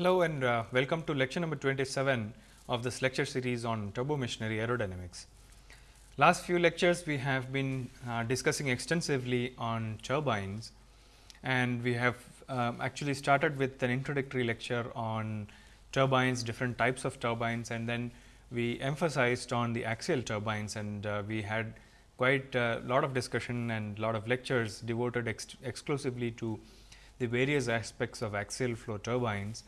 Hello and uh, welcome to lecture number 27 of this lecture series on turbo machinery aerodynamics. Last few lectures we have been uh, discussing extensively on turbines and we have um, actually started with an introductory lecture on turbines, different types of turbines and then we emphasized on the axial turbines and uh, we had quite a lot of discussion and lot of lectures devoted ex exclusively to the various aspects of axial flow turbines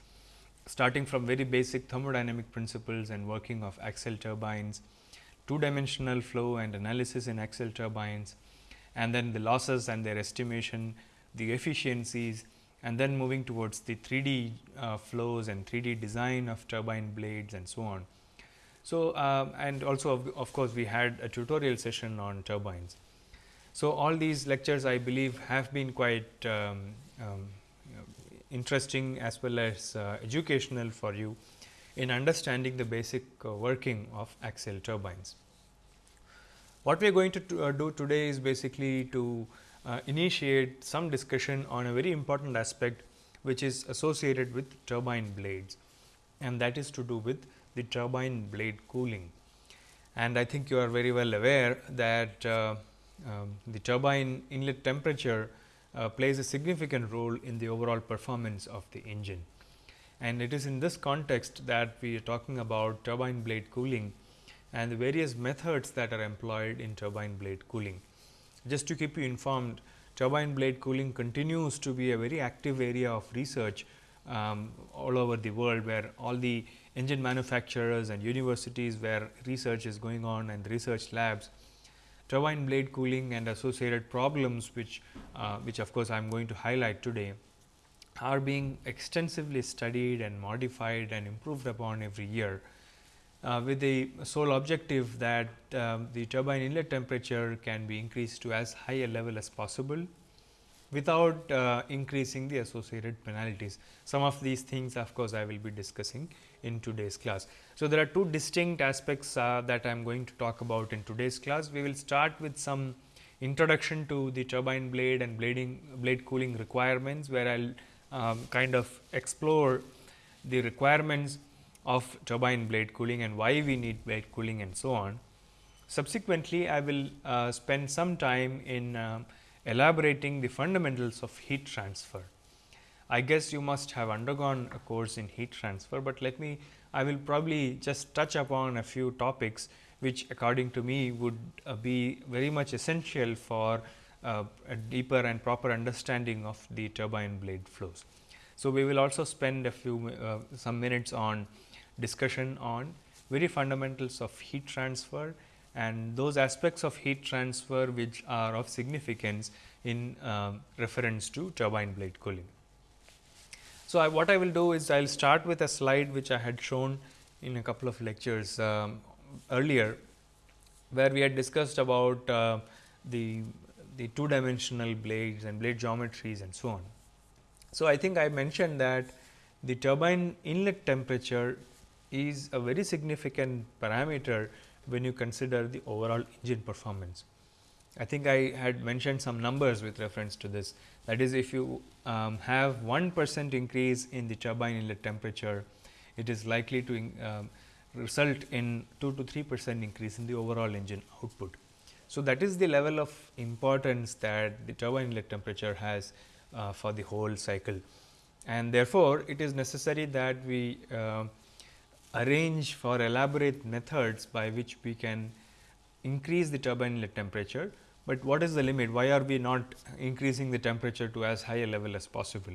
starting from very basic thermodynamic principles and working of axial turbines, two dimensional flow and analysis in axial turbines and then the losses and their estimation, the efficiencies and then moving towards the 3D uh, flows and 3D design of turbine blades and so on. So, um, and also of, of, course, we had a tutorial session on turbines. So, all these lectures I believe have been quite um, um, interesting as well as uh, educational for you in understanding the basic uh, working of axial turbines. What we are going to uh, do today is basically to initiate some discussion on a very important aspect which is associated with turbine blades and that is to do with the turbine blade cooling. And I think you are very well aware that uh, um, the turbine inlet temperature uh, plays a significant role in the overall performance of the engine. And it is in this context that we are talking about turbine blade cooling and the various methods that are employed in turbine blade cooling. Just to keep you informed, turbine blade cooling continues to be a very active area of research um, all over the world, where all the engine manufacturers and universities where research is going on and research labs, turbine blade cooling and associated problems which, uh, which of course, I am going to highlight today are being extensively studied and modified and improved upon every year uh, with the sole objective that um, the turbine inlet temperature can be increased to as high a level as possible without uh, increasing the associated penalties. Some of these things of course, I will be discussing in today's class. So, there are two distinct aspects uh, that I am going to talk about in today's class. We will start with some introduction to the turbine blade and blading blade cooling requirements, where I will um, kind of explore the requirements of turbine blade cooling and why we need blade cooling and so on. Subsequently, I will uh, spend some time in uh, elaborating the fundamentals of heat transfer. I guess you must have undergone a course in heat transfer, but let me I will probably just touch upon a few topics which according to me would uh, be very much essential for uh, a deeper and proper understanding of the turbine blade flows. So, we will also spend a few uh, some minutes on discussion on very fundamentals of heat transfer and those aspects of heat transfer which are of significance in uh, reference to turbine blade cooling. So, I, what I will do is I will start with a slide which I had shown in a couple of lectures um, earlier, where we had discussed about uh, the, the two dimensional blades and blade geometries and so on. So, I think I mentioned that the turbine inlet temperature is a very significant parameter when you consider the overall engine performance. I think I had mentioned some numbers with reference to this. That is, if you um, have 1 percent increase in the turbine inlet temperature, it is likely to um, result in 2 to 3 percent increase in the overall engine output. So, that is the level of importance that the turbine inlet temperature has uh, for the whole cycle. And therefore, it is necessary that we uh, arrange for elaborate methods by which we can increase the turbine inlet temperature, but what is the limit? Why are we not increasing the temperature to as high a level as possible?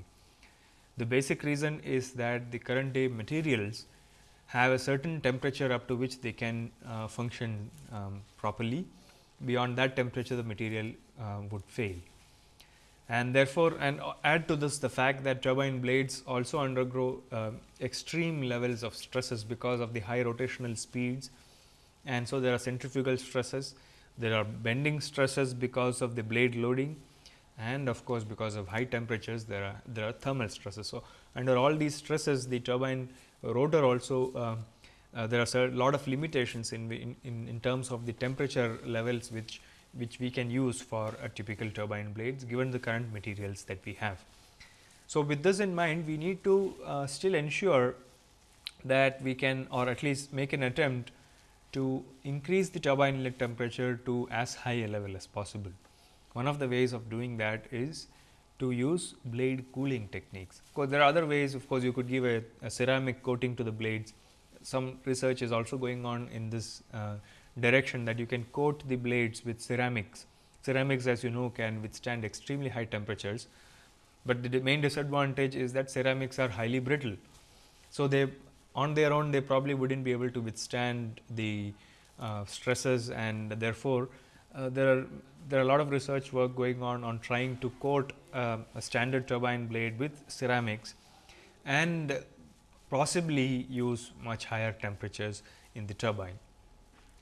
The basic reason is that the current day materials have a certain temperature up to which they can uh, function um, properly. Beyond that temperature, the material uh, would fail and therefore, and add to this the fact that turbine blades also undergo uh, extreme levels of stresses because of the high rotational speeds and so there are centrifugal stresses, there are bending stresses because of the blade loading and of course, because of high temperatures there are there are thermal stresses. So, under all these stresses the turbine rotor also uh, uh, there are a lot of limitations in, in, in terms of the temperature levels which which we can use for a typical turbine blades given the current materials that we have. So, with this in mind we need to uh, still ensure that we can or at least make an attempt to increase the turbine inlet temperature to as high a level as possible. One of the ways of doing that is to use blade cooling techniques. Of course, there are other ways of course, you could give a, a ceramic coating to the blades. Some research is also going on in this uh, direction that you can coat the blades with ceramics. Ceramics as you know can withstand extremely high temperatures, but the main disadvantage is that ceramics are highly brittle. So, they on their own they probably would not be able to withstand the uh, stresses and therefore, uh, there are there are a lot of research work going on on trying to coat uh, a standard turbine blade with ceramics and possibly use much higher temperatures in the turbine.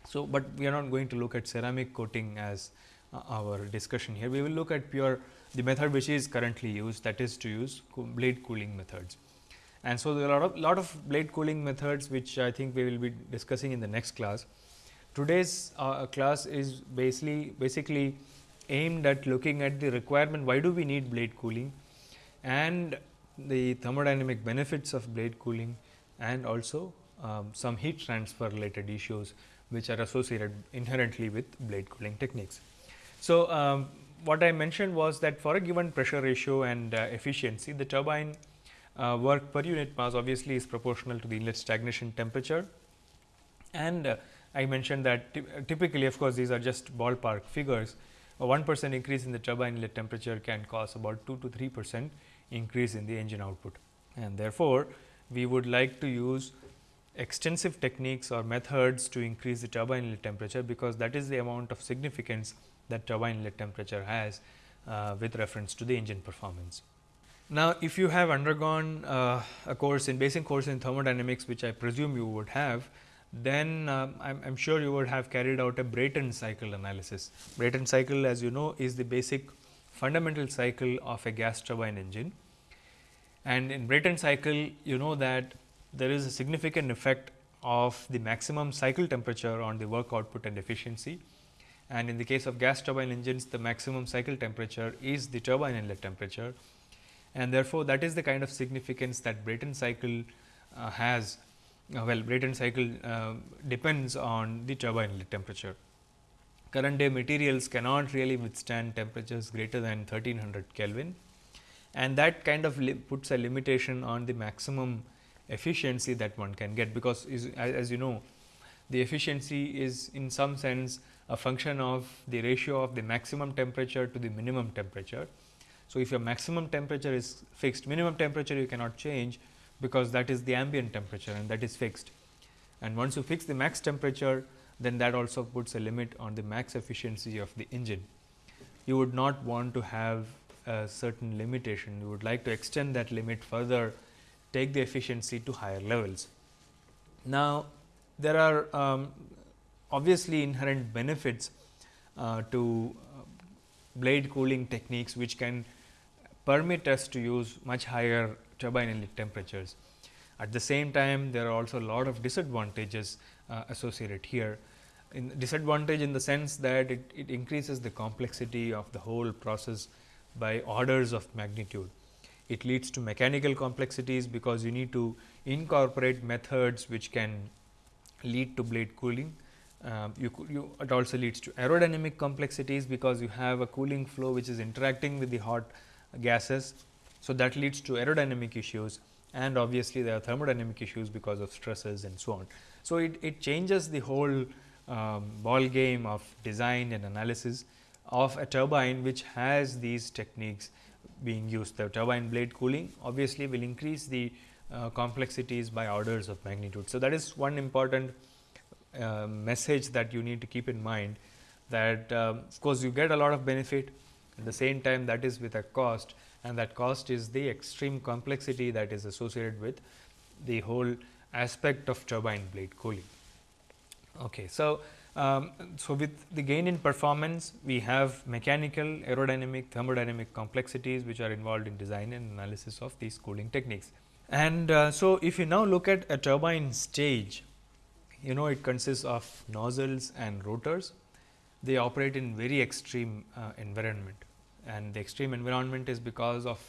So, but we are not going to look at ceramic coating as uh, our discussion here. We will look at pure the method which is currently used that is to use blade cooling methods. And so, there are a lot of, lot of blade cooling methods which I think we will be discussing in the next class. Today's uh, class is basically basically aimed at looking at the requirement why do we need blade cooling and the thermodynamic benefits of blade cooling and also um, some heat transfer related issues which are associated inherently with blade cooling techniques. So, um, what I mentioned was that for a given pressure ratio and uh, efficiency the turbine uh, work per unit mass obviously is proportional to the inlet stagnation temperature and uh, I mentioned that typically of course, these are just ballpark figures. A 1 percent increase in the turbine inlet temperature can cause about 2 to 3 percent increase in the engine output. And therefore, we would like to use extensive techniques or methods to increase the turbine inlet temperature, because that is the amount of significance that turbine inlet temperature has uh, with reference to the engine performance. Now, if you have undergone uh, a course in basic course in thermodynamics, which I presume you would have, then uh, I am sure you would have carried out a Brayton cycle analysis. Brayton cycle as you know is the basic fundamental cycle of a gas turbine engine. And in Brayton cycle you know that there is a significant effect of the maximum cycle temperature on the work output and efficiency. And in the case of gas turbine engines the maximum cycle temperature is the turbine inlet temperature and therefore, that is the kind of significance that Brayton cycle uh, has uh, well Brayton cycle uh, depends on the turbine temperature. Current day materials cannot really withstand temperatures greater than 1300 Kelvin and that kind of puts a limitation on the maximum efficiency that one can get, because is, as, as you know the efficiency is in some sense a function of the ratio of the maximum temperature to the minimum temperature. So, if your maximum temperature is fixed minimum temperature you cannot change because that is the ambient temperature and that is fixed. And once you fix the max temperature, then that also puts a limit on the max efficiency of the engine. You would not want to have a certain limitation, you would like to extend that limit further, take the efficiency to higher levels. Now, there are um, obviously inherent benefits uh, to uh, blade cooling techniques, which can permit us to use much higher turbine inlet temperatures. At the same time, there are also a lot of disadvantages uh, associated here. In disadvantage in the sense that it, it increases the complexity of the whole process by orders of magnitude. It leads to mechanical complexities, because you need to incorporate methods which can lead to blade cooling. Uh, you, you, it also leads to aerodynamic complexities, because you have a cooling flow which is interacting with the hot gases so, that leads to aerodynamic issues and obviously, there are thermodynamic issues because of stresses and so on. So, it, it changes the whole um, ball game of design and analysis of a turbine which has these techniques being used. The turbine blade cooling obviously will increase the uh, complexities by orders of magnitude. So, that is one important uh, message that you need to keep in mind that uh, of course, you get a lot of benefit at the same time that is with a cost and that cost is the extreme complexity that is associated with the whole aspect of turbine blade cooling. Okay. So, um, so with the gain in performance, we have mechanical, aerodynamic, thermodynamic complexities which are involved in design and analysis of these cooling techniques. And uh, so, if you now look at a turbine stage, you know it consists of nozzles and rotors. They operate in very extreme uh, environment and the extreme environment is because of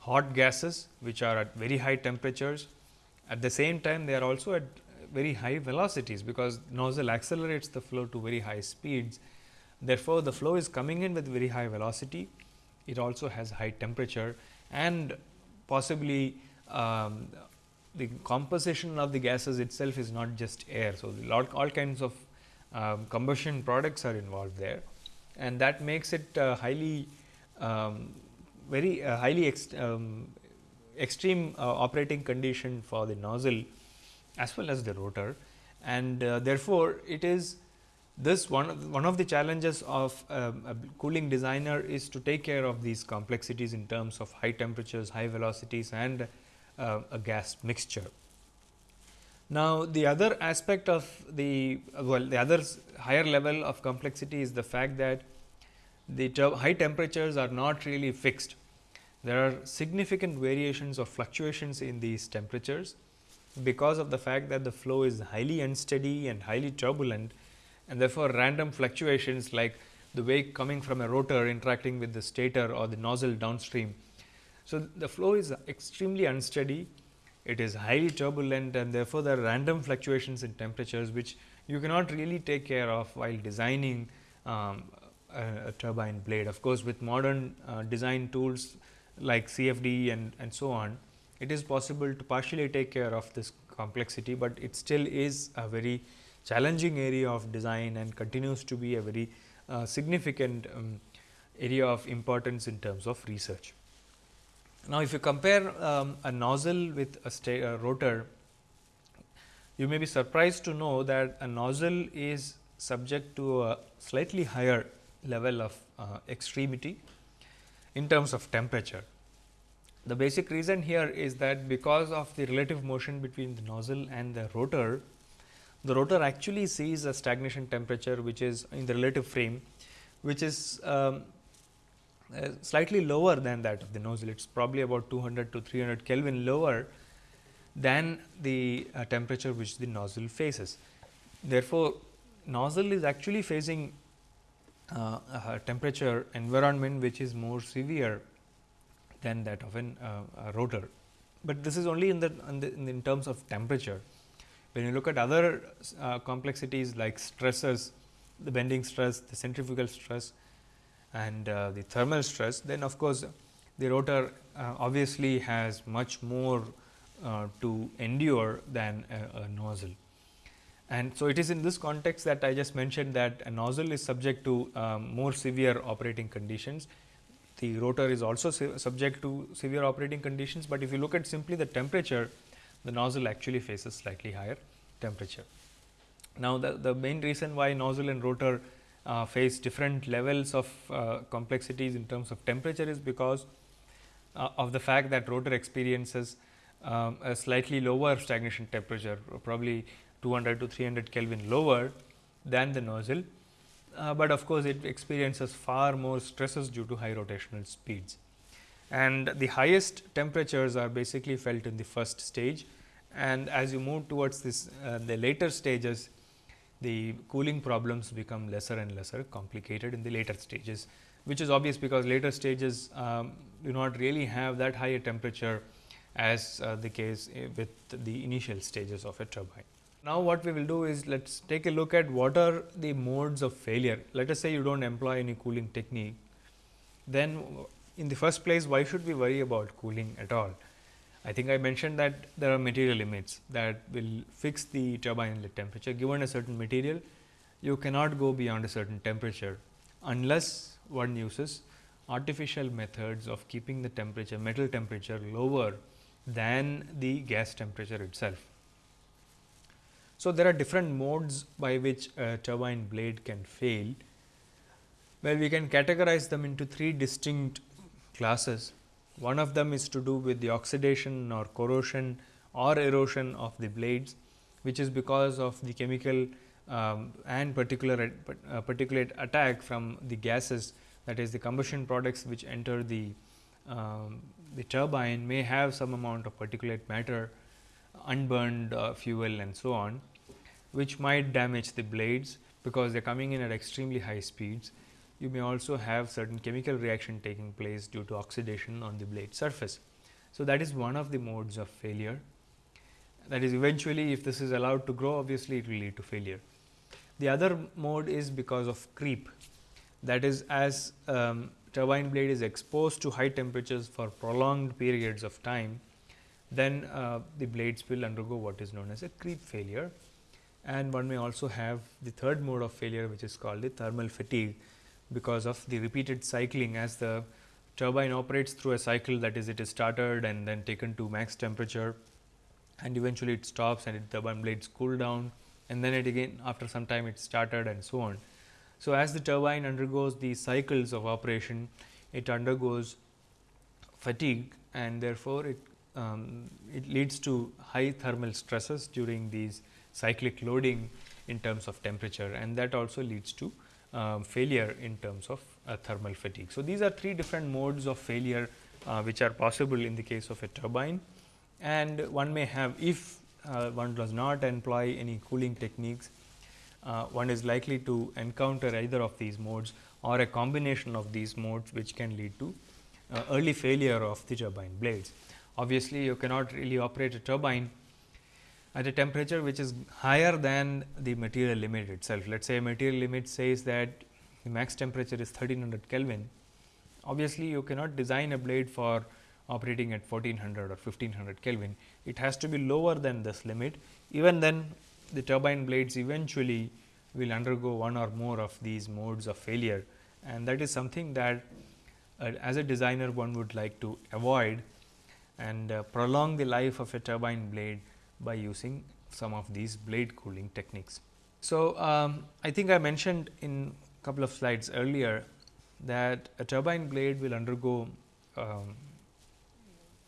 hot gases which are at very high temperatures. At the same time, they are also at very high velocities, because nozzle accelerates the flow to very high speeds. Therefore, the flow is coming in with very high velocity. It also has high temperature and possibly um, the composition of the gases itself is not just air. So, lot, all kinds of um, combustion products are involved there and that makes it uh, highly um, very uh, highly ex um, extreme uh, operating condition for the nozzle as well as the rotor and uh, therefore, it is this one of, one of the challenges of um, a cooling designer is to take care of these complexities in terms of high temperatures, high velocities and uh, a gas mixture. Now, the other aspect of the well the other higher level of complexity is the fact that the high temperatures are not really fixed. There are significant variations or fluctuations in these temperatures because of the fact that the flow is highly unsteady and highly turbulent and therefore, random fluctuations like the wake coming from a rotor interacting with the stator or the nozzle downstream. So, the flow is extremely unsteady, it is highly turbulent and therefore, there are random fluctuations in temperatures which you cannot really take care of while designing um, a, a, turbine blade. Of course, with modern uh, design tools like CFD and, and so on, it is possible to partially take care of this complexity, but it still is a very challenging area of design and continues to be a very uh, significant um, area of importance in terms of research. Now, if you compare um, a nozzle with a, a, rotor, you may be surprised to know that a nozzle is subject to a slightly higher level of uh, extremity in terms of temperature. The basic reason here is that because of the relative motion between the nozzle and the rotor, the rotor actually sees a stagnation temperature which is in the relative frame which is um, uh, slightly lower than that of the nozzle. It is probably about 200 to 300 Kelvin lower than the uh, temperature which the nozzle faces. Therefore, nozzle is actually facing uh, a temperature environment which is more severe than that of an, uh, a rotor. But this is only in the, in the, in terms of temperature. When you look at other uh, complexities like stresses, the bending stress, the centrifugal stress and uh, the thermal stress, then of course, the rotor uh, obviously has much more uh, to endure than a, a, nozzle. And so, it is in this context that I just mentioned that a nozzle is subject to um, more severe operating conditions. The rotor is also subject to severe operating conditions, but if you look at simply the temperature, the nozzle actually faces slightly higher temperature. Now, the, the main reason why nozzle and rotor uh, face different levels of uh, complexities in terms of temperature is because uh, of the fact that rotor experiences um, a slightly lower stagnation temperature probably 200 to 300 Kelvin lower than the nozzle, uh, but of course, it experiences far more stresses due to high rotational speeds. And the highest temperatures are basically felt in the first stage and as you move towards this uh, the later stages the cooling problems become lesser and lesser complicated in the later stages, which is obvious because later stages um, do not really have that higher temperature as uh, the case uh, with the initial stages of a turbine. Now, what we will do is let us take a look at what are the modes of failure. Let us say you do not employ any cooling technique, then in the first place why should we worry about cooling at all? I think I mentioned that there are material limits that will fix the turbine inlet temperature. Given a certain material, you cannot go beyond a certain temperature, unless one uses artificial methods of keeping the temperature metal temperature lower than the gas temperature itself. So, there are different modes by which a turbine blade can fail. Well, we can categorize them into three distinct classes. One of them is to do with the oxidation or corrosion or erosion of the blades, which is because of the chemical um, and particular uh, particulate attack from the gases that is the combustion products which enter the um, the turbine may have some amount of particulate matter unburned uh, fuel and so on, which might damage the blades because they are coming in at extremely high speeds you may also have certain chemical reaction taking place due to oxidation on the blade surface. So, that is one of the modes of failure that is eventually if this is allowed to grow obviously it will lead to failure. The other mode is because of creep that is as um, turbine blade is exposed to high temperatures for prolonged periods of time, then uh, the blades will undergo what is known as a creep failure. And one may also have the third mode of failure which is called the thermal fatigue, because of the repeated cycling as the turbine operates through a cycle that is it is started and then taken to max temperature and eventually it stops and the turbine blades cool down and then it again after some time it started and so on. So, as the turbine undergoes these cycles of operation, it undergoes fatigue and therefore, it, um, it leads to high thermal stresses during these cyclic loading in terms of temperature and that also leads to um, failure in terms of uh, thermal fatigue. So, these are three different modes of failure uh, which are possible in the case of a turbine and one may have if uh, one does not employ any cooling techniques, uh, one is likely to encounter either of these modes or a combination of these modes which can lead to uh, early failure of the turbine blades. Obviously, you cannot really operate a turbine at a temperature which is higher than the material limit itself. Let us say a material limit says that the max temperature is 1300 Kelvin. Obviously, you cannot design a blade for operating at 1400 or 1500 Kelvin. It has to be lower than this limit. Even then the turbine blades eventually will undergo one or more of these modes of failure and that is something that uh, as a designer one would like to avoid and uh, prolong the life of a turbine blade by using some of these blade cooling techniques. So, um, I think I mentioned in a couple of slides earlier that a turbine blade will undergo um,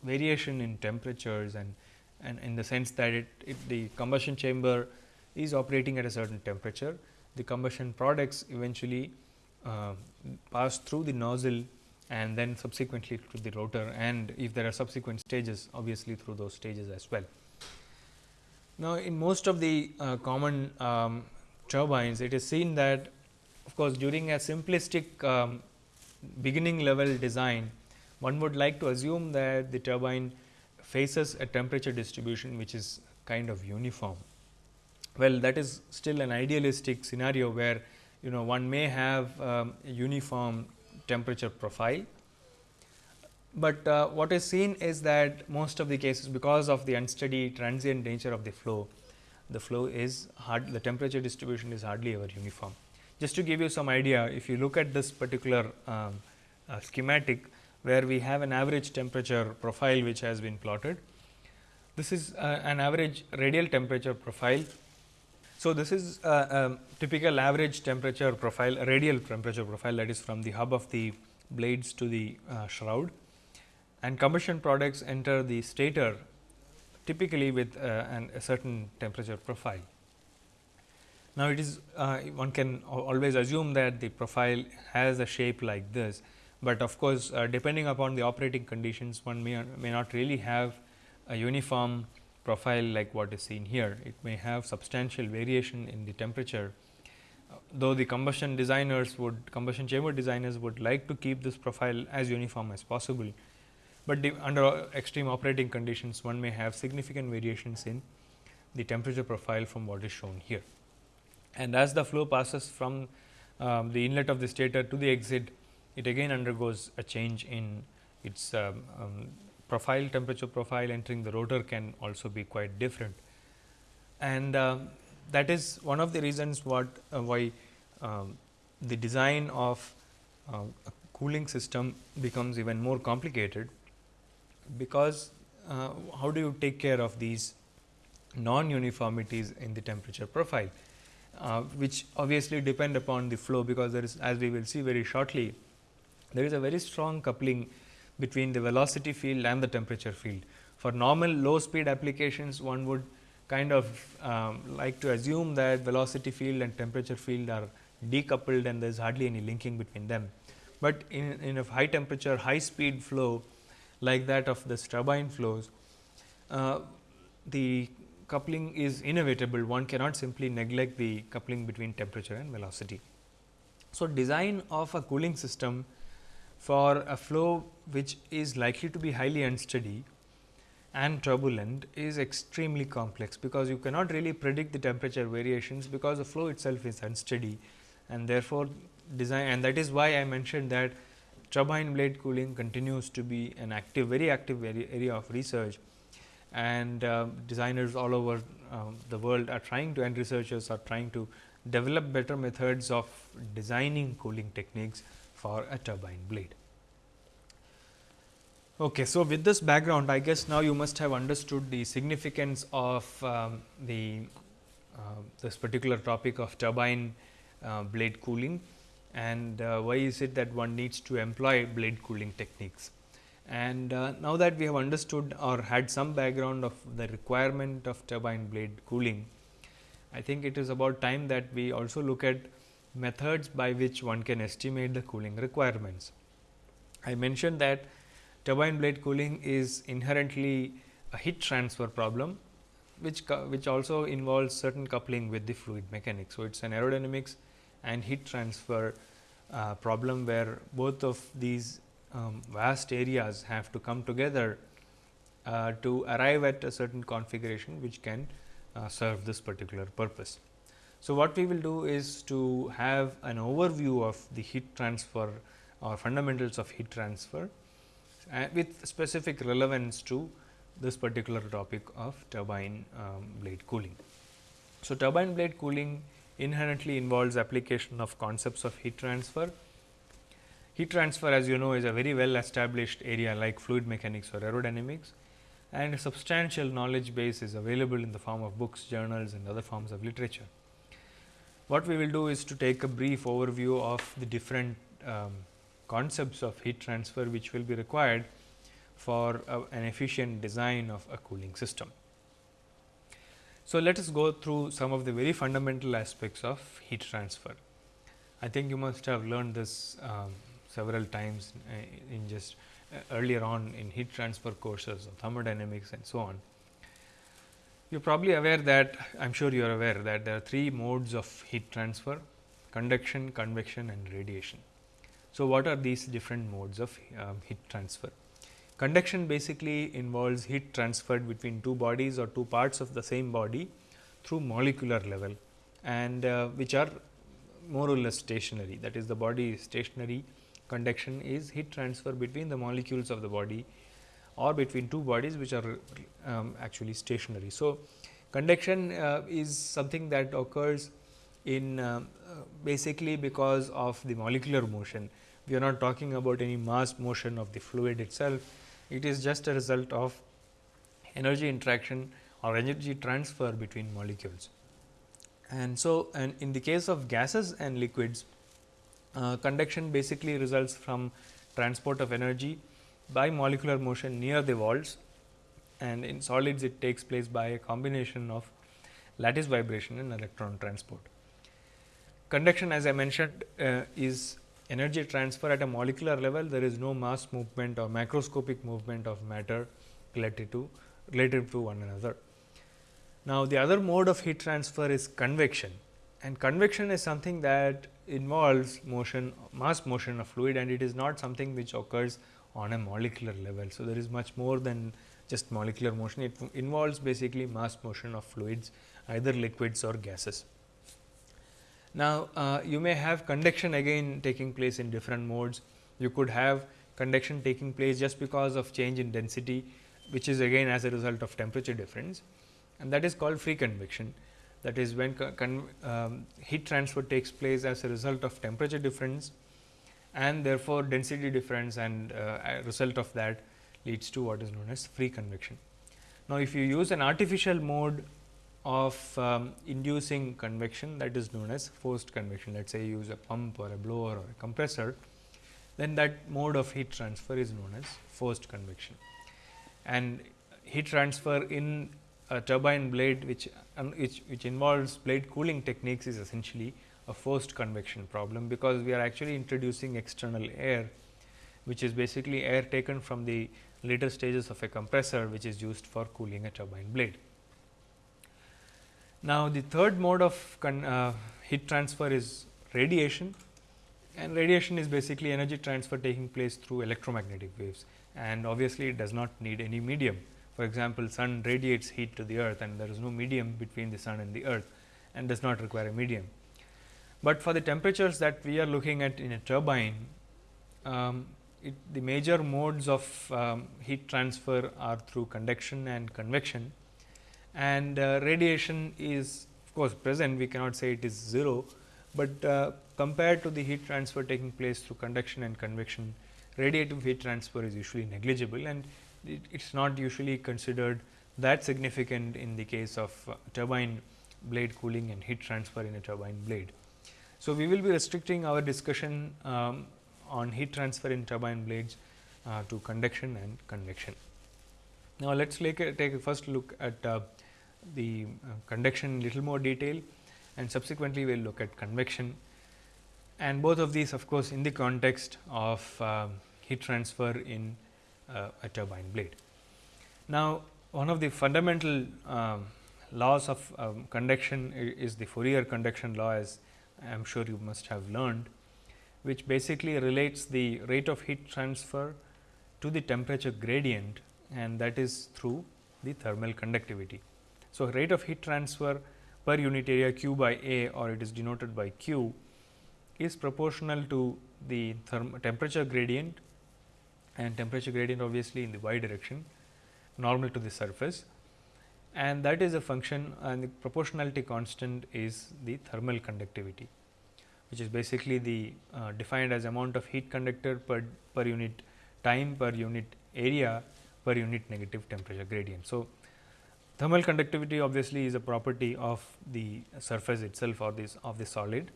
variation in temperatures and and in the sense that it, the combustion chamber is operating at a certain temperature, the combustion products eventually uh, pass through the nozzle and then subsequently to the rotor and if there are subsequent stages obviously through those stages as well. Now, in most of the uh, common um, turbines it is seen that of course, during a simplistic um, beginning level design one would like to assume that the turbine faces a temperature distribution which is kind of uniform. Well, that is still an idealistic scenario where you know one may have um, a uniform temperature profile, but uh, what is seen is that most of the cases because of the unsteady transient nature of the flow, the flow is hard the temperature distribution is hardly ever uniform. Just to give you some idea, if you look at this particular um, uh, schematic, where we have an average temperature profile which has been plotted. This is uh, an average radial temperature profile. So, this is a, a, typical average temperature profile, radial temperature profile that is from the hub of the blades to the uh, shroud and combustion products enter the stator typically with uh, an, a certain temperature profile. Now, it is uh, one can always assume that the profile has a shape like this but of course, uh, depending upon the operating conditions one may, may not really have a uniform profile like what is seen here. It may have substantial variation in the temperature, though the combustion designers would combustion chamber designers would like to keep this profile as uniform as possible, but under extreme operating conditions one may have significant variations in the temperature profile from what is shown here. And as the flow passes from um, the inlet of the stator to the exit, it again undergoes a change in its um, um, profile temperature profile entering the rotor can also be quite different. And uh, that is one of the reasons what uh, why um, the design of uh, a cooling system becomes even more complicated, because uh, how do you take care of these non uniformities in the temperature profile, uh, which obviously depend upon the flow, because there is as we will see very shortly there is a very strong coupling between the velocity field and the temperature field. For normal low speed applications, one would kind of um, like to assume that velocity field and temperature field are decoupled and there is hardly any linking between them. But in, in a high temperature, high speed flow like that of the turbine flows, uh, the coupling is inevitable. One cannot simply neglect the coupling between temperature and velocity. So, design of a cooling system for a flow which is likely to be highly unsteady and turbulent is extremely complex, because you cannot really predict the temperature variations, because the flow itself is unsteady and therefore, design and that is why I mentioned that turbine blade cooling continues to be an active very active area of research and uh, designers all over uh, the world are trying to and researchers are trying to develop better methods of designing cooling techniques for a turbine blade. Okay, so, with this background I guess now you must have understood the significance of um, the uh, this particular topic of turbine uh, blade cooling and uh, why is it that one needs to employ blade cooling techniques. And uh, now that we have understood or had some background of the requirement of turbine blade cooling, I think it is about time that we also look at methods by which one can estimate the cooling requirements. I mentioned that turbine blade cooling is inherently a heat transfer problem, which, which also involves certain coupling with the fluid mechanics. So, it is an aerodynamics and heat transfer uh, problem where both of these um, vast areas have to come together uh, to arrive at a certain configuration which can uh, serve this particular purpose. So, what we will do is to have an overview of the heat transfer or fundamentals of heat transfer uh, with specific relevance to this particular topic of turbine um, blade cooling. So, turbine blade cooling inherently involves application of concepts of heat transfer. Heat transfer as you know is a very well established area like fluid mechanics or aerodynamics and a substantial knowledge base is available in the form of books, journals and other forms of literature. What we will do is to take a brief overview of the different um, concepts of heat transfer which will be required for uh, an efficient design of a cooling system. So, let us go through some of the very fundamental aspects of heat transfer. I think you must have learned this um, several times uh, in just uh, earlier on in heat transfer courses of thermodynamics and so on. You are probably aware that I am sure you are aware that there are three modes of heat transfer conduction, convection and radiation. So, what are these different modes of um, heat transfer? Conduction basically involves heat transferred between two bodies or two parts of the same body through molecular level and uh, which are more or less stationary that is the body is stationary conduction is heat transfer between the molecules of the body or between two bodies which are um, actually stationary. So, conduction uh, is something that occurs in uh, basically because of the molecular motion. We are not talking about any mass motion of the fluid itself, it is just a result of energy interaction or energy transfer between molecules. And so, and in the case of gases and liquids, uh, conduction basically results from transport of energy by molecular motion near the walls and in solids it takes place by a combination of lattice vibration and electron transport. Conduction as I mentioned uh, is energy transfer at a molecular level, there is no mass movement or macroscopic movement of matter related to related to one another. Now, the other mode of heat transfer is convection and convection is something that involves motion mass motion of fluid and it is not something which occurs on a molecular level. So, there is much more than just molecular motion, it involves basically mass motion of fluids either liquids or gases. Now, uh, you may have conduction again taking place in different modes. You could have conduction taking place just because of change in density, which is again as a result of temperature difference and that is called free convection. That is when um, heat transfer takes place as a result of temperature difference and therefore, density difference and uh, result of that leads to what is known as free convection. Now, if you use an artificial mode of um, inducing convection that is known as forced convection. Let us say you use a pump or a blower or a compressor, then that mode of heat transfer is known as forced convection. And heat transfer in a turbine blade which, um, which, which involves blade cooling techniques is essentially a forced convection problem, because we are actually introducing external air, which is basically air taken from the later stages of a compressor, which is used for cooling a turbine blade. Now, the third mode of uh, heat transfer is radiation. And radiation is basically energy transfer taking place through electromagnetic waves. And obviously, it does not need any medium. For example, sun radiates heat to the earth and there is no medium between the sun and the earth and does not require a medium. But for the temperatures that we are looking at in a turbine, um, it, the major modes of um, heat transfer are through conduction and convection and uh, radiation is of course present we cannot say it is 0, but uh, compared to the heat transfer taking place through conduction and convection radiative heat transfer is usually negligible and it is not usually considered that significant in the case of uh, turbine blade cooling and heat transfer in a turbine blade. So, we will be restricting our discussion um, on heat transfer in turbine blades uh, to conduction and convection. Now, let us take a, take a first look at uh, the uh, conduction in little more detail and subsequently we will look at convection and both of these of course, in the context of um, heat transfer in uh, a turbine blade. Now, one of the fundamental um, laws of um, conduction is the Fourier conduction law as I am sure you must have learned, which basically relates the rate of heat transfer to the temperature gradient and that is through the thermal conductivity. So, rate of heat transfer per unit area q by A or it is denoted by q is proportional to the temperature gradient and temperature gradient obviously in the y direction normal to the surface and that is a function and the proportionality constant is the thermal conductivity which is basically the uh, defined as amount of heat conductor per, per unit time per unit area per unit negative temperature gradient. So, thermal conductivity obviously is a property of the surface itself or this of the solid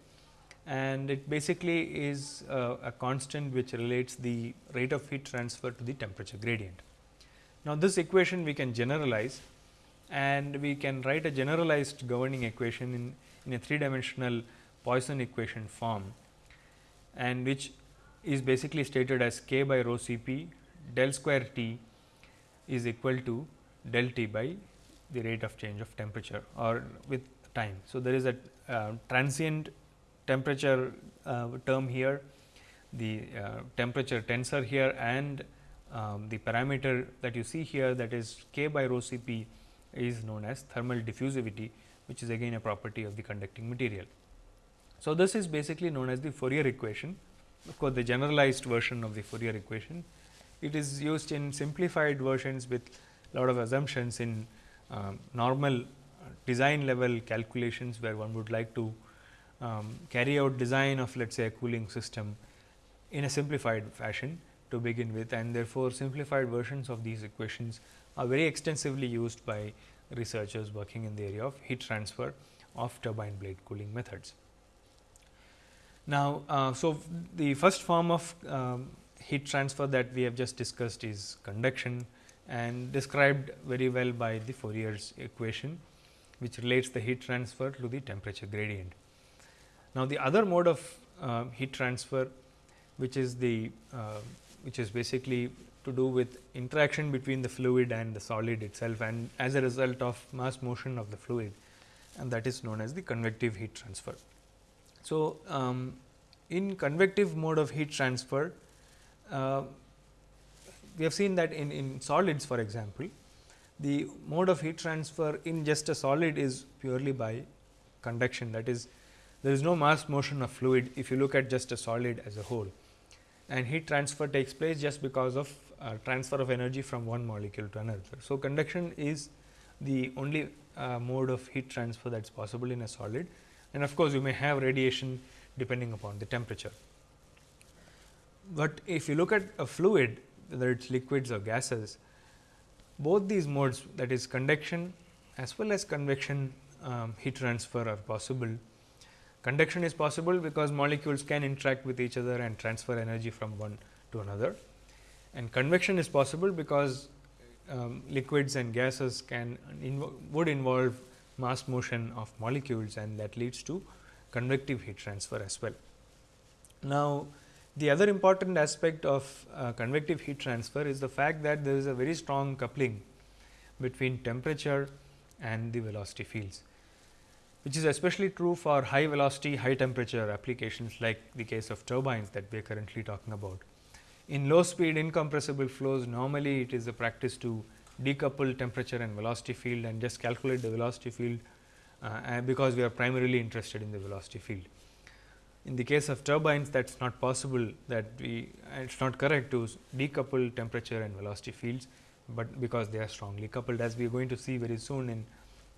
and it basically is uh, a constant which relates the rate of heat transfer to the temperature gradient. Now, this equation we can generalize and we can write a generalized governing equation in, in a three dimensional Poisson equation form and which is basically stated as k by rho C p del square T is equal to del T by the rate of change of temperature or with time. So, there is a uh, transient temperature uh, term here, the uh, temperature tensor here and um, the parameter that you see here that is k by rho C p is known as thermal diffusivity which is again a property of the conducting material. So, this is basically known as the Fourier equation of course, the generalized version of the Fourier equation. It is used in simplified versions with a lot of assumptions in uh, normal design level calculations where one would like to um, carry out design of let us say a cooling system in a simplified fashion to begin with and therefore, simplified versions of these equations are very extensively used by researchers working in the area of heat transfer of turbine blade cooling methods. Now, uh, so the first form of um, heat transfer that we have just discussed is conduction and described very well by the Fourier's equation, which relates the heat transfer to the temperature gradient. Now, the other mode of uh, heat transfer, which is the uh, which is basically to do with interaction between the fluid and the solid itself and as a result of mass motion of the fluid and that is known as the convective heat transfer. So, um, in convective mode of heat transfer, uh, we have seen that in, in solids for example, the mode of heat transfer in just a solid is purely by conduction that is there is no mass motion of fluid if you look at just a solid as a whole and heat transfer takes place just because of uh, transfer of energy from one molecule to another. So, conduction is the only uh, mode of heat transfer that is possible in a solid and of course, you may have radiation depending upon the temperature. But if you look at a fluid whether it is liquids or gases, both these modes that is conduction as well as convection um, heat transfer are possible. Conduction is possible because molecules can interact with each other and transfer energy from one to another and convection is possible because um, liquids and gases can inv would involve mass motion of molecules and that leads to convective heat transfer as well. Now, the other important aspect of uh, convective heat transfer is the fact that there is a very strong coupling between temperature and the velocity fields, which is especially true for high velocity, high temperature applications like the case of turbines that we are currently talking about. In low speed incompressible flows, normally it is a practice to decouple temperature and velocity field and just calculate the velocity field uh, because we are primarily interested in the velocity field. In the case of turbines that is not possible that we it is not correct to decouple temperature and velocity fields, but because they are strongly coupled as we are going to see very soon in,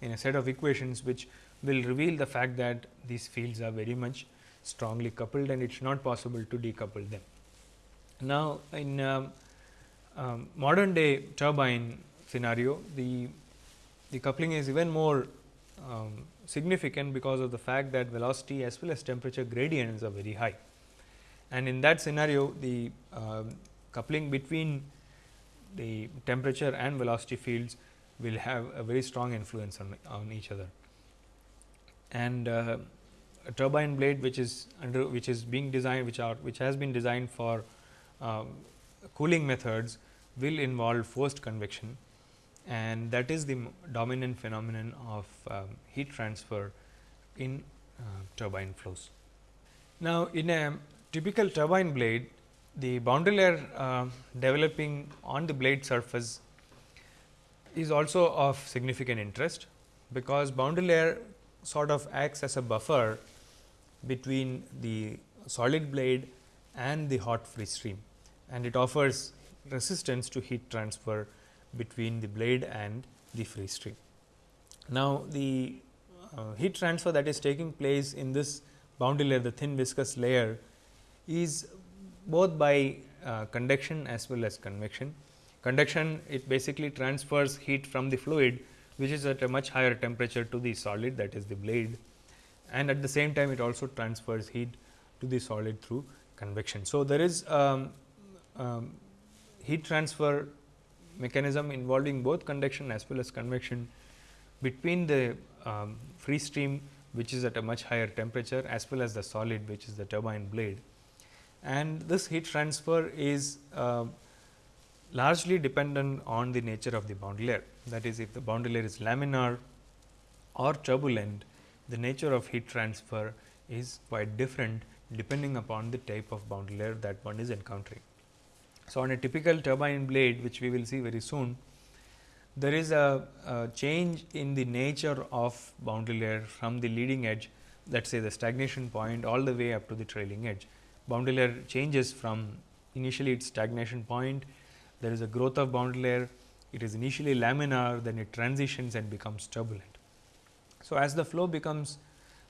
in a set of equations which will reveal the fact that these fields are very much strongly coupled and it is not possible to decouple them. Now, in um, um, modern day turbine scenario, the, the coupling is even more um, significant because of the fact that velocity as well as temperature gradients are very high. And in that scenario, the uh, coupling between the temperature and velocity fields will have a very strong influence on, on each other. And uh, a turbine blade which is under which is being designed which are which has been designed for um, cooling methods will involve forced convection and that is the dominant phenomenon of um, heat transfer in uh, turbine flows. Now, in a typical turbine blade the boundary layer uh, developing on the blade surface is also of significant interest, because boundary layer sort of acts as a buffer between the solid blade and the hot free stream and it offers resistance to heat transfer between the blade and the free stream. Now, the uh, heat transfer that is taking place in this boundary layer the thin viscous layer is both by uh, conduction as well as convection. Conduction it basically transfers heat from the fluid which is at a much higher temperature to the solid that is the blade and at the same time it also transfers heat to the solid through convection. So, there is um, um, heat transfer mechanism involving both conduction as well as convection between the um, free stream which is at a much higher temperature as well as the solid which is the turbine blade. And this heat transfer is uh, largely dependent on the nature of the boundary layer. That is if the boundary layer is laminar or turbulent, the nature of heat transfer is quite different depending upon the type of boundary layer that one is encountering. So, on a typical turbine blade which we will see very soon, there is a, a, change in the nature of boundary layer from the leading edge let us say the stagnation point all the way up to the trailing edge. Boundary layer changes from initially its stagnation point, there is a growth of boundary layer, it is initially laminar, then it transitions and becomes turbulent. So, as the flow becomes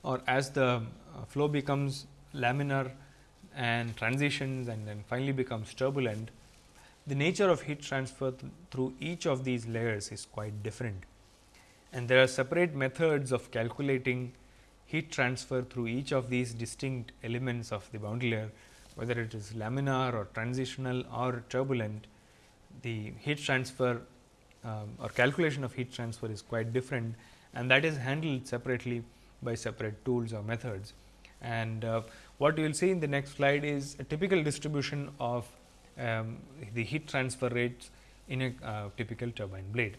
or as the uh, flow becomes laminar and transitions and then finally becomes turbulent, the nature of heat transfer th through each of these layers is quite different. And there are separate methods of calculating heat transfer through each of these distinct elements of the boundary layer, whether it is laminar or transitional or turbulent, the heat transfer um, or calculation of heat transfer is quite different and that is handled separately by separate tools or methods. And uh, what you will see in the next slide is a typical distribution of um, the heat transfer rates in a uh, typical turbine blade.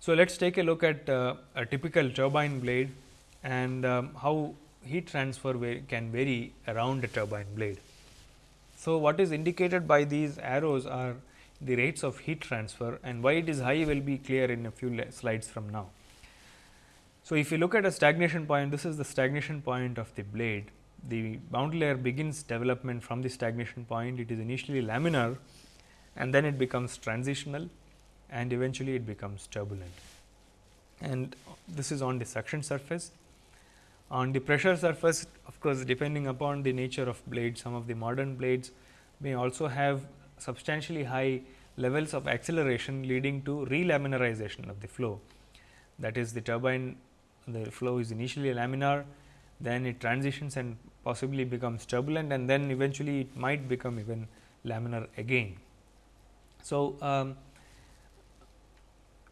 So, let us take a look at uh, a typical turbine blade and um, how heat transfer can vary around a turbine blade. So, what is indicated by these arrows are the rates of heat transfer and why it is high will be clear in a few slides from now. So, if you look at a stagnation point, this is the stagnation point of the blade. The boundary layer begins development from the stagnation point. It is initially laminar and then it becomes transitional and eventually it becomes turbulent. And this is on the suction surface. On the pressure surface, of course, depending upon the nature of blade, some of the modern blades may also have substantially high levels of acceleration leading to relaminarization of the flow. That is the turbine the flow is initially laminar, then it transitions and possibly becomes turbulent and then eventually it might become even laminar again. So, um,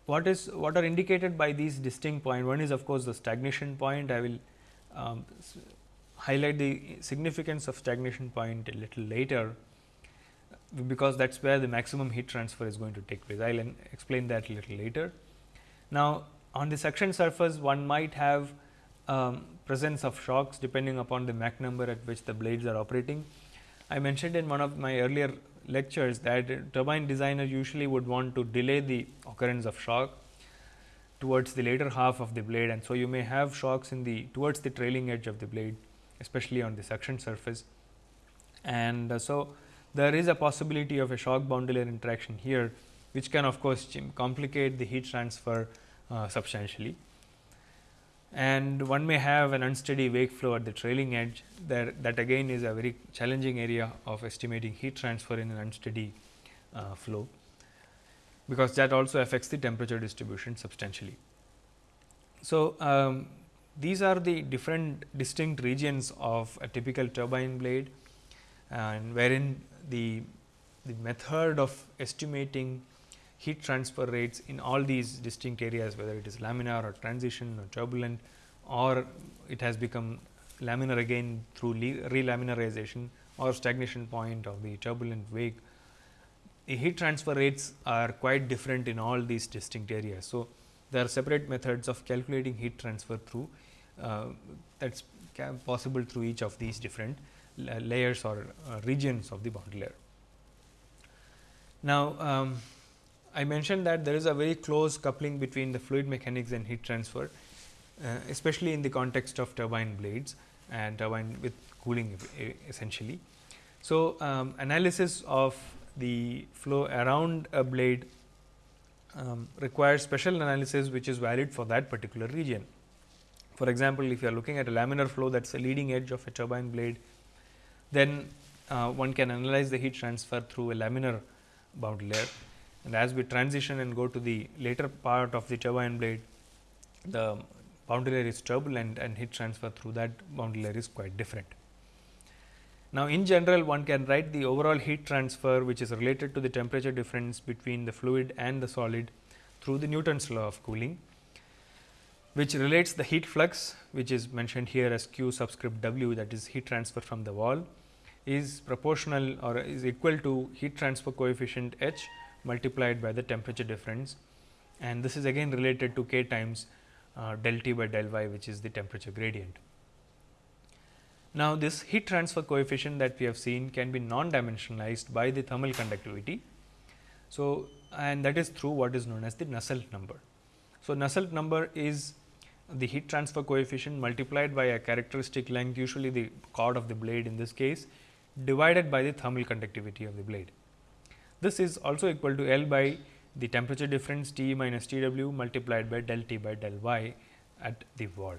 what is what are indicated by these distinct point one is of course, the stagnation point I will um, highlight the significance of stagnation point a little later because that is where the maximum heat transfer is going to take place. I will explain that a little later. Now, on the suction surface one might have um, presence of shocks depending upon the Mach number at which the blades are operating. I mentioned in one of my earlier lectures that turbine designer usually would want to delay the occurrence of shock towards the later half of the blade and so you may have shocks in the towards the trailing edge of the blade especially on the suction surface. And uh, so, there is a possibility of a shock boundary layer interaction here which can of course, complicate the heat transfer substantially. And one may have an unsteady wake flow at the trailing edge that, that again is a very challenging area of estimating heat transfer in an unsteady uh, flow, because that also affects the temperature distribution substantially. So, um, these are the different distinct regions of a typical turbine blade and wherein the, the method of estimating heat transfer rates in all these distinct areas whether it is laminar or transition or turbulent or it has become laminar again through relaminarization or stagnation point of the turbulent wake. The heat transfer rates are quite different in all these distinct areas. So, there are separate methods of calculating heat transfer through uh, that is possible through each of these different layers or uh, regions of the boundary layer. Now, um, I mentioned that there is a very close coupling between the fluid mechanics and heat transfer, uh, especially in the context of turbine blades and turbine with cooling essentially. So, um, analysis of the flow around a blade um, requires special analysis which is valid for that particular region. For example, if you are looking at a laminar flow that is the leading edge of a turbine blade, then uh, one can analyze the heat transfer through a laminar boundary layer and as we transition and go to the later part of the turbine blade, the boundary layer is turbulent and heat transfer through that boundary layer is quite different. Now, in general one can write the overall heat transfer which is related to the temperature difference between the fluid and the solid through the Newton's law of cooling, which relates the heat flux which is mentioned here as q subscript w that is heat transfer from the wall is proportional or is equal to heat transfer coefficient h multiplied by the temperature difference and this is again related to k times uh, del T by del y which is the temperature gradient. Now, this heat transfer coefficient that we have seen can be non dimensionalized by the thermal conductivity. So, and that is through what is known as the Nusselt number. So, Nusselt number is the heat transfer coefficient multiplied by a characteristic length usually the chord of the blade in this case divided by the thermal conductivity of the blade. This is also equal to L by the temperature difference T minus T w multiplied by del T by del y at the wall.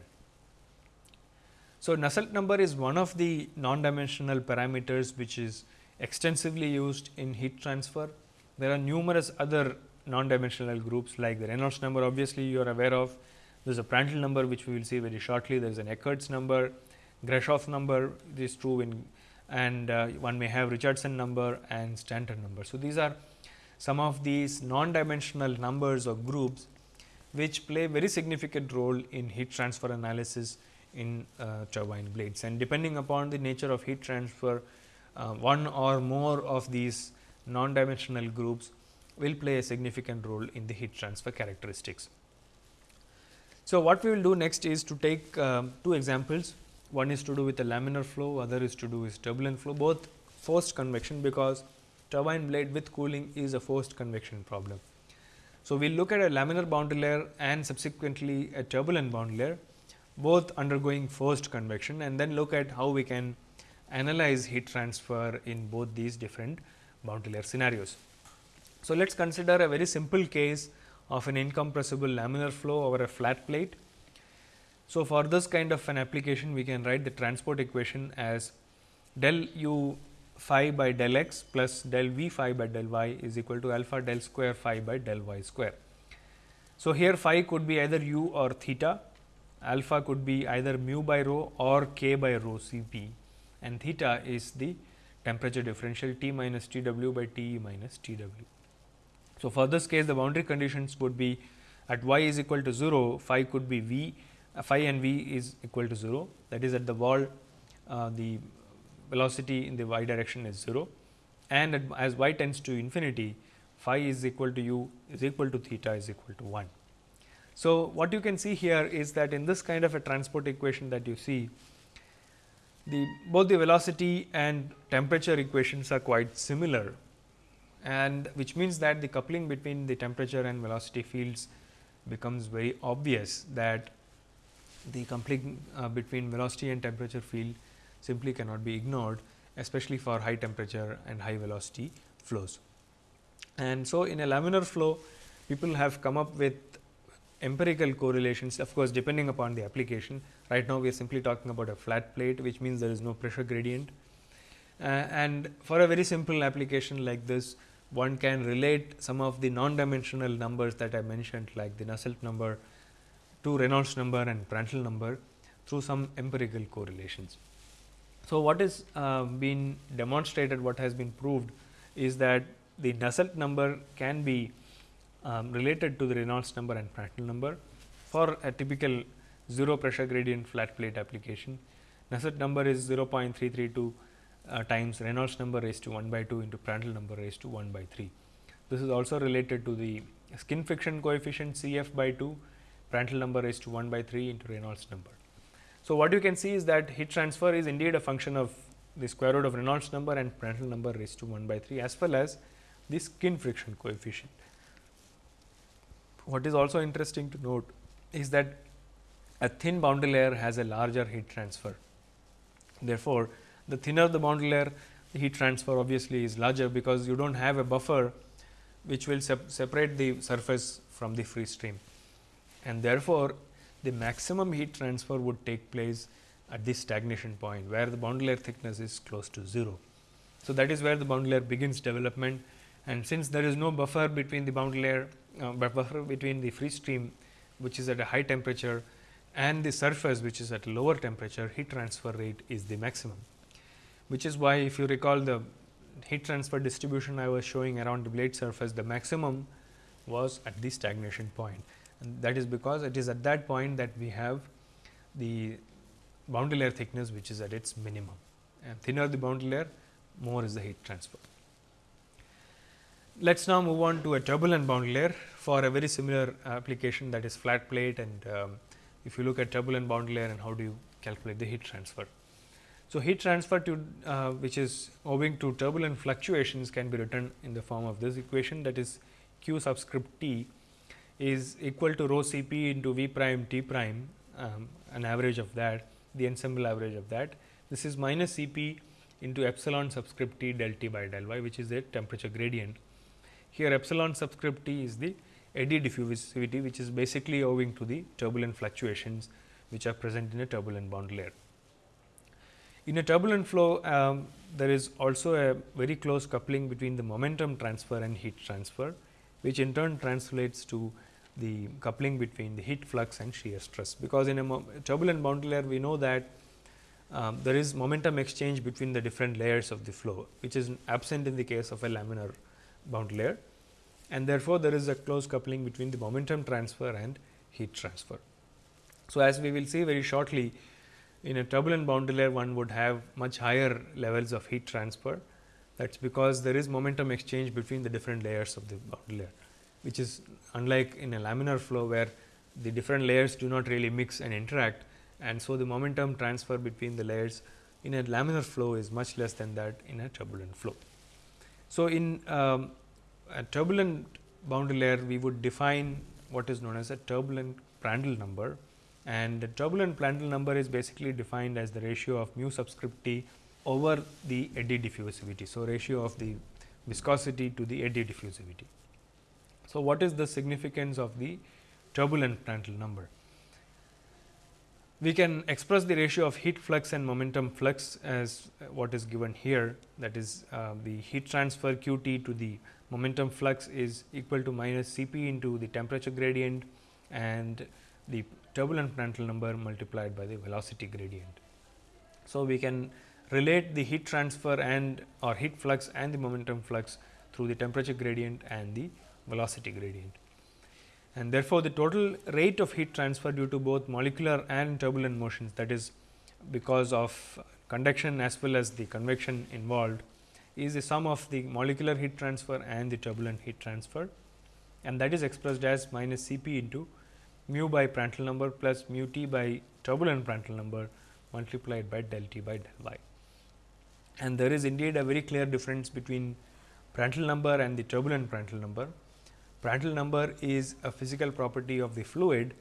So, Nusselt number is one of the non-dimensional parameters which is extensively used in heat transfer. There are numerous other non-dimensional groups like the Reynolds number obviously you are aware of. There is a Prandtl number which we will see very shortly. There is an Eckert's number, Grashof number this is true in and uh, one may have Richardson number and Stanton number. So, these are some of these non-dimensional numbers or groups which play very significant role in heat transfer analysis in uh, turbine blades and depending upon the nature of heat transfer uh, one or more of these non-dimensional groups will play a significant role in the heat transfer characteristics. So, what we will do next is to take um, two examples one is to do with a laminar flow, other is to do with turbulent flow, both forced convection because turbine blade with cooling is a forced convection problem. So, we will look at a laminar boundary layer and subsequently a turbulent boundary layer both undergoing forced convection and then look at how we can analyze heat transfer in both these different boundary layer scenarios. So, let us consider a very simple case of an incompressible laminar flow over a flat plate so, for this kind of an application we can write the transport equation as del u phi by del x plus del v phi by del y is equal to alpha del square phi by del y square. So, here phi could be either u or theta, alpha could be either mu by rho or k by rho C p and theta is the temperature differential T minus T w by T e minus T w. So, for this case the boundary conditions would be at y is equal to 0, phi could be v phi and v is equal to 0 that is at the wall uh, the velocity in the y direction is 0 and as y tends to infinity phi is equal to u is equal to theta is equal to 1. So, what you can see here is that in this kind of a transport equation that you see the both the velocity and temperature equations are quite similar. And which means that the coupling between the temperature and velocity fields becomes very obvious that the coupling uh, between velocity and temperature field simply cannot be ignored especially for high temperature and high velocity flows. And so, in a laminar flow people have come up with empirical correlations of course, depending upon the application. Right now, we are simply talking about a flat plate which means there is no pressure gradient. Uh, and for a very simple application like this one can relate some of the non-dimensional numbers that I mentioned like the Nusselt number to Reynolds number and Prandtl number through some empirical correlations. So, what is uh, been demonstrated, what has been proved is that the Nusselt number can be um, related to the Reynolds number and Prandtl number for a typical 0 pressure gradient flat plate application. Nusselt number is 0.332 uh, times Reynolds number raised to 1 by 2 into Prandtl number raised to 1 by 3. This is also related to the skin friction coefficient C f by 2, Prandtl number raised to 1 by 3 into Reynolds number. So, what you can see is that heat transfer is indeed a function of the square root of Reynolds number and Prandtl number raised to 1 by 3 as well as the skin friction coefficient. What is also interesting to note is that a thin boundary layer has a larger heat transfer. Therefore, the thinner the boundary layer, the heat transfer obviously is larger because you do not have a buffer which will sep separate the surface from the free stream. And therefore, the maximum heat transfer would take place at this stagnation point, where the boundary layer thickness is close to 0. So, that is where the boundary layer begins development and since there is no buffer between the boundary layer uh, buffer between the free stream which is at a high temperature and the surface which is at lower temperature heat transfer rate is the maximum. Which is why if you recall the heat transfer distribution I was showing around the blade surface the maximum was at the stagnation point and that is because it is at that point that we have the boundary layer thickness which is at its minimum and thinner the boundary layer more is the heat transfer. Let us now move on to a turbulent boundary layer for a very similar application that is flat plate and um, if you look at turbulent boundary layer and how do you calculate the heat transfer. So, heat transfer to uh, which is owing to turbulent fluctuations can be written in the form of this equation that is q subscript t is equal to rho C p into V prime T prime um, an average of that the ensemble average of that. This is minus C p into epsilon subscript T del T by del y which is the temperature gradient. Here epsilon subscript T is the eddy diffusivity which is basically owing to the turbulent fluctuations which are present in a turbulent boundary layer. In a turbulent flow, um, there is also a very close coupling between the momentum transfer and heat transfer, which in turn translates to the coupling between the heat flux and shear stress. Because in a turbulent boundary layer, we know that um, there is momentum exchange between the different layers of the flow, which is absent in the case of a laminar boundary layer. And therefore, there is a close coupling between the momentum transfer and heat transfer. So, as we will see very shortly, in a turbulent boundary layer one would have much higher levels of heat transfer. That is because there is momentum exchange between the different layers of the boundary layer, which is unlike in a laminar flow where the different layers do not really mix and interact. And so, the momentum transfer between the layers in a laminar flow is much less than that in a turbulent flow. So, in um, a turbulent boundary layer we would define what is known as a turbulent Prandtl number and the turbulent Prandtl number is basically defined as the ratio of mu subscript t over the eddy diffusivity. So, ratio of the viscosity to the eddy diffusivity. So, what is the significance of the turbulent Prandtl number? We can express the ratio of heat flux and momentum flux as what is given here that is uh, the heat transfer q t to the momentum flux is equal to minus C p into the temperature gradient and the turbulent Prandtl number multiplied by the velocity gradient. So, we can relate the heat transfer and or heat flux and the momentum flux through the temperature gradient and the velocity gradient. And therefore, the total rate of heat transfer due to both molecular and turbulent motions that is because of conduction as well as the convection involved is the sum of the molecular heat transfer and the turbulent heat transfer and that is expressed as minus C p into mu by Prandtl number plus mu t by turbulent Prandtl number multiplied by del t by del y. And there is indeed a very clear difference between Prandtl number and the turbulent Prandtl number. Prandtl number is a physical property of the fluid,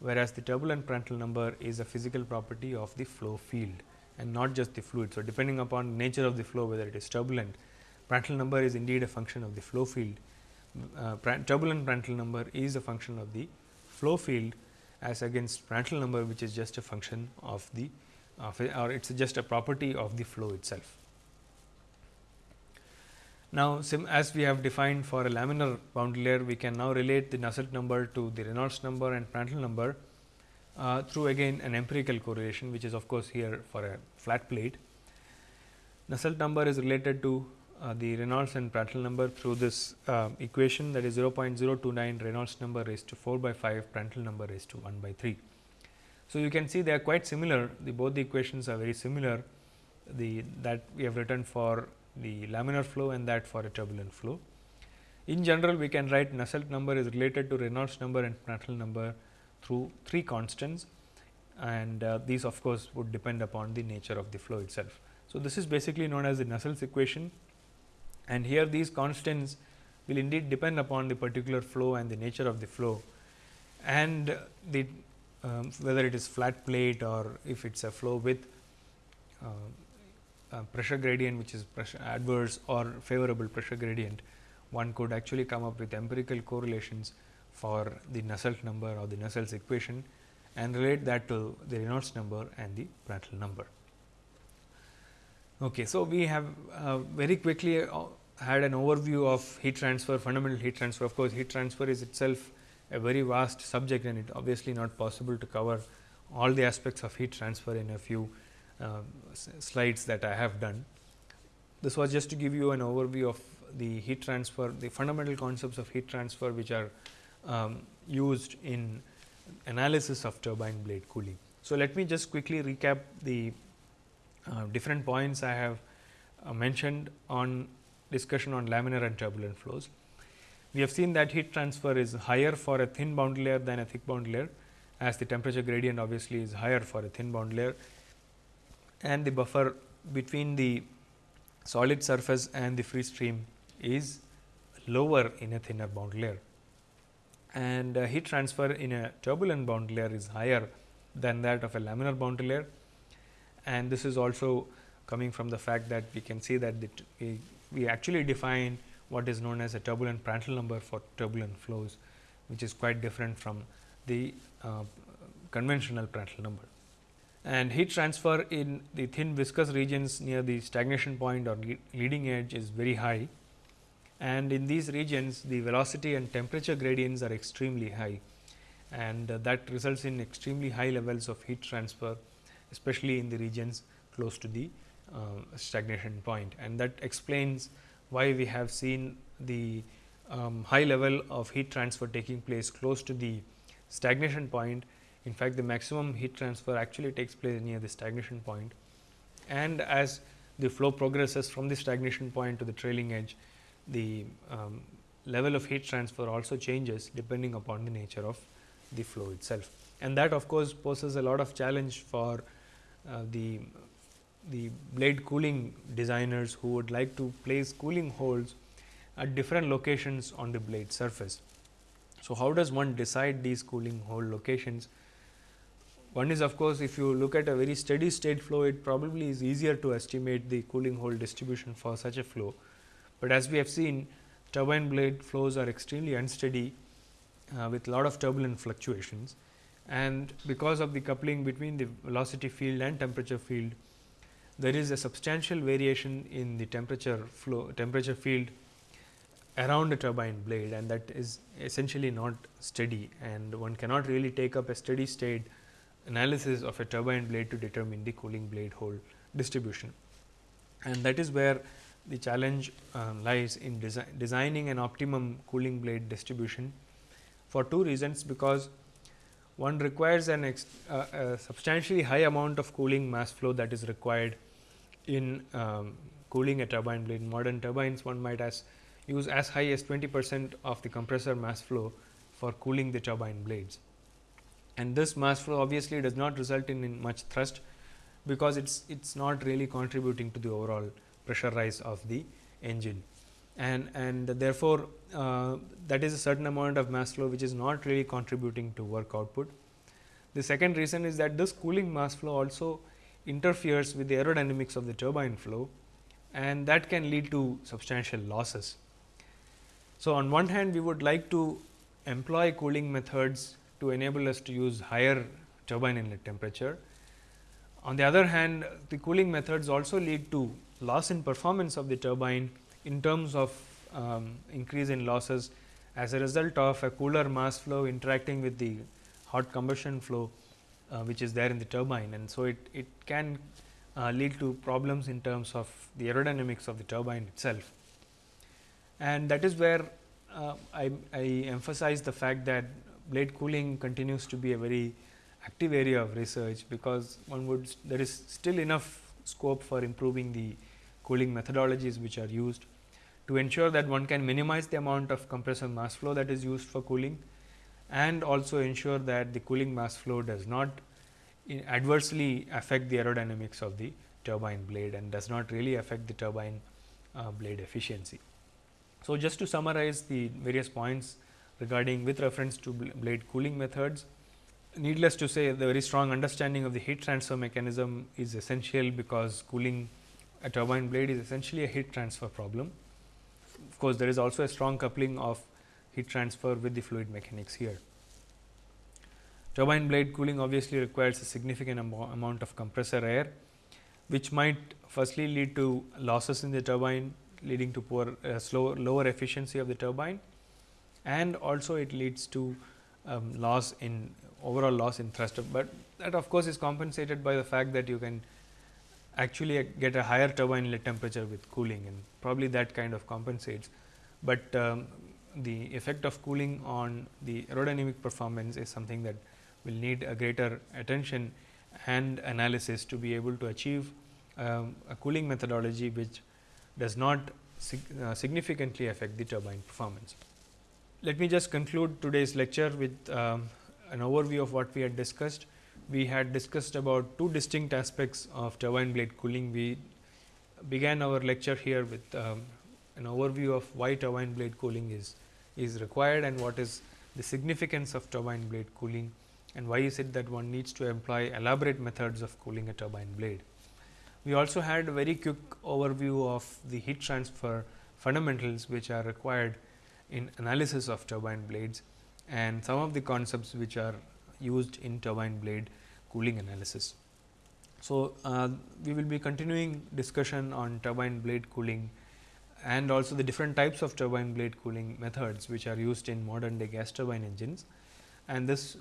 whereas the turbulent Prandtl number is a physical property of the flow field and not just the fluid. So, depending upon nature of the flow whether it is turbulent, Prandtl number is indeed a function of the flow field. Uh, turbulent Prandtl number is a function of the flow field as against Prandtl number which is just a function of the of or it is just a property of the flow itself. Now, as we have defined for a laminar boundary layer, we can now relate the Nusselt number to the Reynolds number and Prandtl number uh, through again an empirical correlation, which is of course, here for a flat plate. Nusselt number is related to uh, the Reynolds and Prandtl number through this uh, equation that is 0.029 Reynolds number raised to 4 by 5 Prandtl number raised to 1 by 3. So, you can see they are quite similar. The both the equations are very similar. The that we have written for the laminar flow and that for a turbulent flow. In general, we can write Nusselt number is related to Reynolds number and Prandtl number through three constants. And uh, these of course, would depend upon the nature of the flow itself. So, this is basically known as the Nusselt's equation. And here these constants will indeed depend upon the particular flow and the nature of the flow. And the um, whether it is flat plate or if it is a flow with uh, pressure gradient which is pressure adverse or favorable pressure gradient, one could actually come up with empirical correlations for the Nusselt number or the Nusselt's equation and relate that to the Reynolds number and the Prandtl number. Okay, so, we have uh, very quickly uh, had an overview of heat transfer, fundamental heat transfer. Of course, heat transfer is itself a very vast subject and it obviously not possible to cover all the aspects of heat transfer in a few uh, slides that I have done. This was just to give you an overview of the heat transfer, the fundamental concepts of heat transfer which are um, used in analysis of turbine blade cooling. So, let me just quickly recap the uh, different points I have uh, mentioned on discussion on laminar and turbulent flows. We have seen that heat transfer is higher for a thin boundary layer than a thick boundary layer as the temperature gradient obviously is higher for a thin boundary layer. And the buffer between the solid surface and the free stream is lower in a thinner boundary layer. And uh, heat transfer in a turbulent boundary layer is higher than that of a laminar boundary layer. And this is also coming from the fact that we can see that we, we actually define what is known as a turbulent Prandtl number for turbulent flows, which is quite different from the uh, conventional Prandtl number. And heat transfer in the thin viscous regions near the stagnation point or leading edge is very high. And in these regions the velocity and temperature gradients are extremely high. And uh, that results in extremely high levels of heat transfer especially in the regions close to the uh, stagnation point. And that explains why we have seen the um, high level of heat transfer taking place close to the stagnation point. In fact, the maximum heat transfer actually takes place near the stagnation point and as the flow progresses from the stagnation point to the trailing edge, the um, level of heat transfer also changes depending upon the nature of the flow itself. And that of course, poses a lot of challenge for uh, the the blade cooling designers who would like to place cooling holes at different locations on the blade surface. So, how does one decide these cooling hole locations? One is of course, if you look at a very steady state flow, it probably is easier to estimate the cooling hole distribution for such a flow. But as we have seen turbine blade flows are extremely unsteady uh, with lot of turbulent fluctuations and because of the coupling between the velocity field and temperature field, there is a substantial variation in the temperature flow temperature field around a turbine blade and that is essentially not steady and one cannot really take up a steady state analysis of a turbine blade to determine the cooling blade hole distribution. And that is where the challenge uh, lies in desi designing an optimum cooling blade distribution for two reasons because one requires an uh, a substantially high amount of cooling mass flow that is required in um, cooling a turbine blade. In modern turbines one might as use as high as 20 percent of the compressor mass flow for cooling the turbine blades. And this mass flow obviously does not result in, in much thrust, because it is it is not really contributing to the overall pressure rise of the engine. And, and therefore, uh, that is a certain amount of mass flow which is not really contributing to work output. The second reason is that this cooling mass flow also interferes with the aerodynamics of the turbine flow and that can lead to substantial losses. So, on one hand we would like to employ cooling methods to enable us to use higher turbine inlet temperature. On the other hand, the cooling methods also lead to loss in performance of the turbine in terms of um, increase in losses as a result of a cooler mass flow interacting with the hot combustion flow uh, which is there in the turbine and so it, it can uh, lead to problems in terms of the aerodynamics of the turbine itself. And that is where uh, I, I emphasize the fact that blade cooling continues to be a very active area of research, because one would there is still enough scope for improving the cooling methodologies which are used to ensure that one can minimize the amount of compressor mass flow that is used for cooling and also ensure that the cooling mass flow does not adversely affect the aerodynamics of the turbine blade and does not really affect the turbine uh, blade efficiency. So, just to summarize the various points regarding with reference to blade cooling methods, needless to say the very strong understanding of the heat transfer mechanism is essential because cooling a turbine blade is essentially a heat transfer problem. Of course, there is also a strong coupling of heat transfer with the fluid mechanics here. Turbine blade cooling obviously requires a significant amount of compressor air, which might firstly lead to losses in the turbine leading to poor uh, slower lower efficiency of the turbine and also it leads to um, loss in overall loss in thrust, but that of course, is compensated by the fact that you can actually get a higher turbine inlet temperature with cooling and probably that kind of compensates, but um, the effect of cooling on the aerodynamic performance is something that will need a greater attention and analysis to be able to achieve um, a cooling methodology which does not sig uh, significantly affect the turbine performance. Let me just conclude today's lecture with um, an overview of what we had discussed. We had discussed about two distinct aspects of turbine blade cooling. We began our lecture here with um, an overview of why turbine blade cooling is, is required and what is the significance of turbine blade cooling and why is it that one needs to employ elaborate methods of cooling a turbine blade. We also had a very quick overview of the heat transfer fundamentals which are required in analysis of turbine blades and some of the concepts which are used in turbine blade cooling analysis. So, uh, we will be continuing discussion on turbine blade cooling and also the different types of turbine blade cooling methods which are used in modern day gas turbine engines and this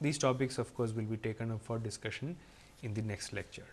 these topics of course, will be taken up for discussion in the next lecture.